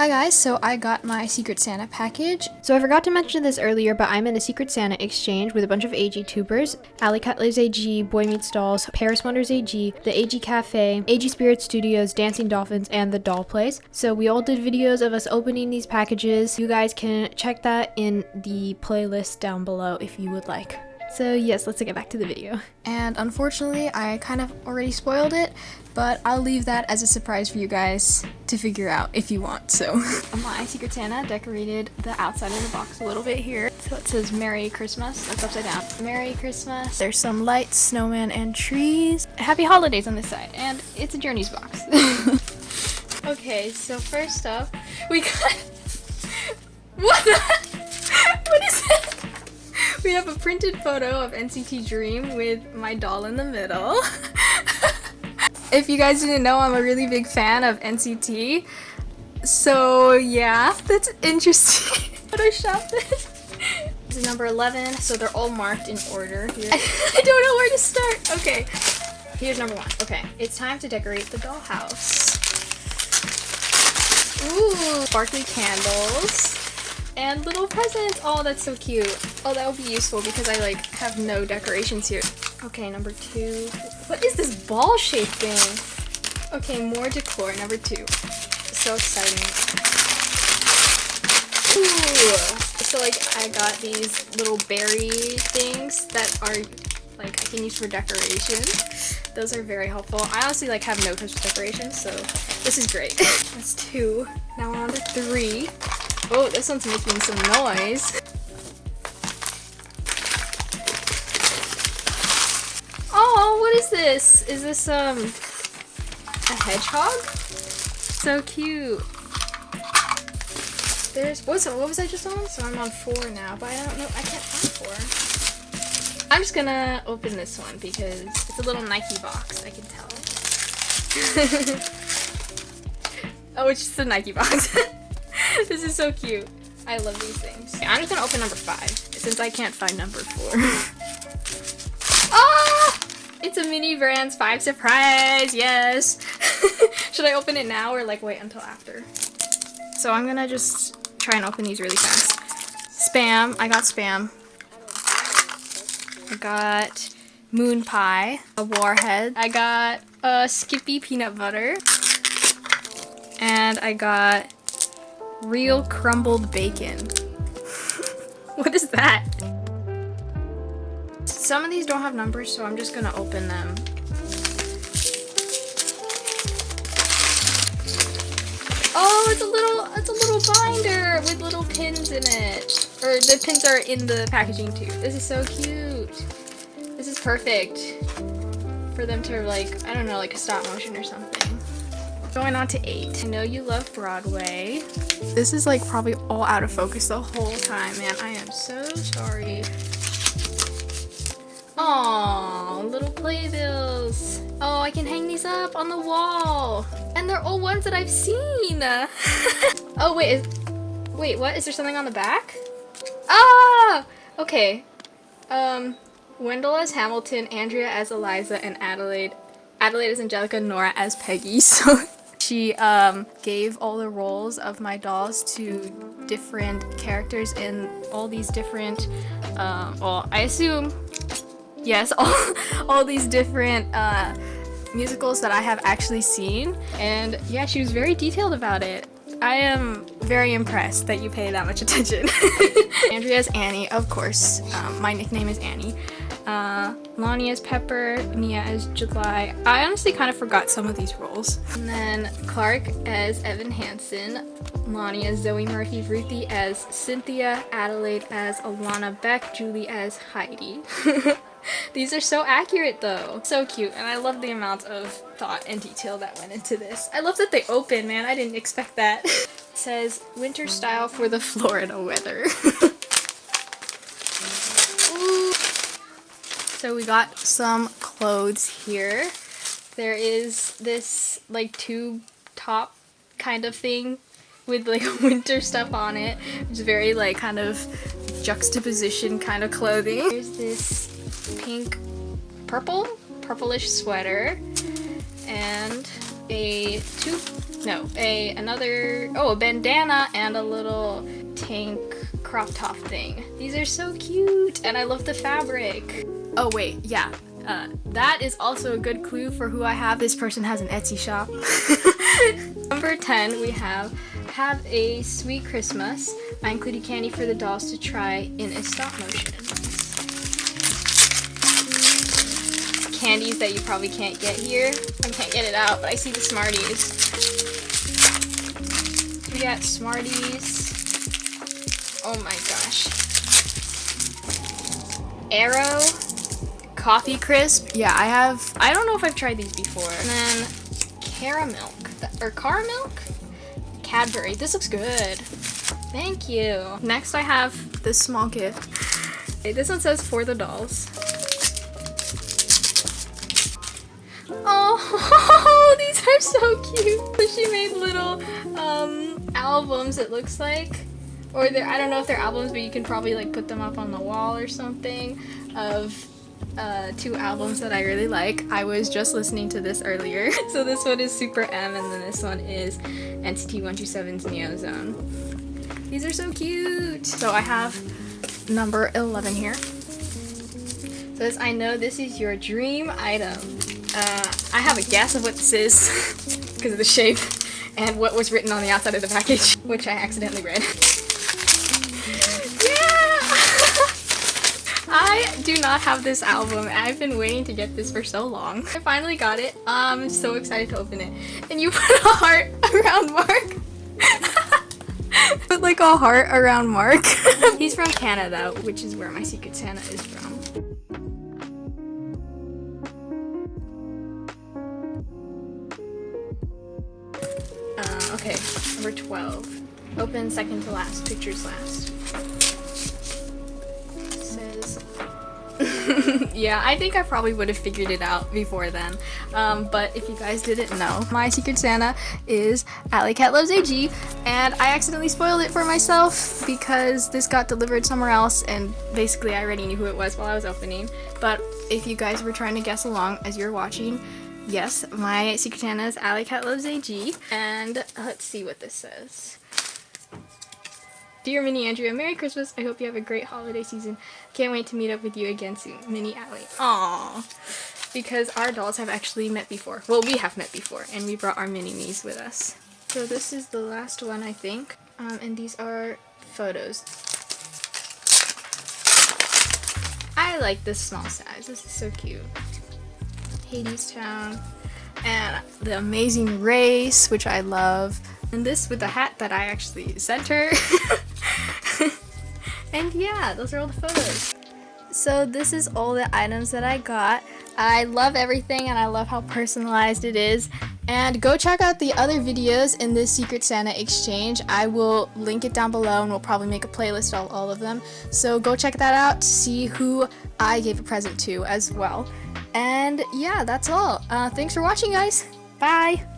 Hi guys, so I got my Secret Santa package. So I forgot to mention this earlier, but I'm in a Secret Santa exchange with a bunch of AG tubers. Alley Cat Loves AG, Boy Meets Dolls, Paris Wonders AG, the AG Cafe, AG Spirit Studios, Dancing Dolphins, and the Doll Place. So we all did videos of us opening these packages. You guys can check that in the playlist down below if you would like. So yes, let's get back to the video. And unfortunately, I kind of already spoiled it, but I'll leave that as a surprise for you guys to figure out if you want, so. Um, my Secret Santa decorated the outside of the box a little bit here. So it says Merry Christmas, that's upside down. Merry Christmas. There's some lights, snowman, and trees. Happy holidays on this side, and it's a Journeys box. okay, so first up, we got... What the... It? We have a printed photo of NCT Dream with my doll in the middle. if you guys didn't know, I'm a really big fan of NCT. So yeah, that's interesting. Photoshop this. This is number 11, so they're all marked in order here. I don't know where to start. Okay, here's number one. Okay, it's time to decorate the dollhouse. Ooh, sparkly candles and little presents. Oh, that's so cute. Oh, that would be useful because I like have no decorations here. Okay, number two. What is this ball shape thing? Okay, more decor, number two. So exciting. Ooh. So like I got these little berry things that are like I can use for decoration. Those are very helpful. I honestly like have no touch with decorations, so this is great. That's two. Now we're on to three. Oh, this one's making some noise. Oh, what is this? Is this, um, a hedgehog? So cute. There's, what's, what was I just on? So I'm on four now, but I don't know, I can't find four. I'm just gonna open this one because it's a little Nike box, I can tell. oh, it's just a Nike box. this is so cute. I love these things. Okay, I'm just gonna open number five since I can't find number four. ah! It's a mini brands five surprise. Yes. Should I open it now or like wait until after? So I'm gonna just try and open these really fast. Spam. I got spam. I got moon pie, a warhead. I got a Skippy peanut butter. And I got Real crumbled bacon. what is that? Some of these don't have numbers, so I'm just gonna open them. Oh, it's a little, it's a little binder with little pins in it. Or the pins are in the packaging too. This is so cute. This is perfect for them to like, I don't know, like a stop motion or something. Going on to eight. I know you love Broadway. This is like probably all out of focus the whole time, man. I am so sorry. Oh, little playbills. Oh, I can hang these up on the wall. And they're all ones that I've seen. oh, wait. Is, wait, what? Is there something on the back? Ah! Okay. Um, Wendell as Hamilton, Andrea as Eliza, and Adelaide Adelaide as Angelica, Nora as Peggy. So she um, gave all the roles of my dolls to different characters in all these different, uh, well, I assume, yes, all, all these different uh, musicals that I have actually seen. And yeah, she was very detailed about it. I am very impressed that you pay that much attention. Andrea's Annie, of course. Um, my nickname is Annie uh, Lonnie as Pepper, Nia as July. I honestly kind of forgot some of these roles. And then Clark as Evan Hansen, Lonnie as Zoe Murphy, Ruthie as Cynthia, Adelaide as Alana Beck, Julie as Heidi. These are so accurate though. So cute and I love the amount of thought and detail that went into this. I love that they open, man. I didn't expect that. says winter style for the Florida weather. So we got some clothes here. There is this like tube top kind of thing with like winter stuff on it. It's very like kind of juxtaposition kind of clothing. There's this pink purple purplish sweater and a two, no, a another, oh, a bandana and a little tank crop top thing. These are so cute and I love the fabric. Oh wait, yeah. Uh, that is also a good clue for who I have. This person has an Etsy shop. Number 10, we have Have a Sweet Christmas. I included candy for the dolls to try in a stop motion. Candies that you probably can't get here. I can't get it out, but I see the Smarties. We got Smarties. Oh my gosh. Aero. Coffee Crisp. Yeah, I have, I don't know if I've tried these before. And then Caramilk, or Caramilk? Cadbury. This looks good. Thank you. Next I have this small gift. Okay, this one says for the dolls. Oh, these are so cute. She made little um, albums, it looks like. Or I don't know if they're albums, but you can probably like put them up on the wall or something of uh, two albums that I really like. I was just listening to this earlier. so this one is Super M and then this one is NCT 127's Neo Zone. These are so cute! So I have number 11 here. So this, I know this is your dream item. Uh, I have a guess of what this is because of the shape and what was written on the outside of the package, which I accidentally read. Do not have this album. I've been waiting to get this for so long. I finally got it. Um, I'm so excited to open it. And you put a heart around Mark. put like a heart around Mark. He's from Canada, which is where my Secret Santa is from. Uh, okay, number 12. Open second to last, pictures last. yeah, I think I probably would have figured it out before then. Um, but if you guys didn't know, my Secret Santa is Alley Cat Loves AG, and I accidentally spoiled it for myself because this got delivered somewhere else, and basically I already knew who it was while I was opening. But if you guys were trying to guess along as you're watching, yes, my Secret Santa is Alley Cat Loves AG, and let's see what this says. Dear Mini Andrea, Merry Christmas. I hope you have a great holiday season. Can't wait to meet up with you again soon. Mini Allie. Aww. Because our dolls have actually met before. Well, we have met before, and we brought our mini-me's with us. So this is the last one, I think. Um, and these are photos. I like this small size. This is so cute. Hadestown. And the Amazing Race, which I love. And this with the hat that I actually sent her. and yeah, those are all the photos. So this is all the items that I got. I love everything and I love how personalized it is. And go check out the other videos in this Secret Santa exchange. I will link it down below and we'll probably make a playlist of all of them. So go check that out to see who I gave a present to as well. And yeah, that's all. Uh, thanks for watching guys. Bye!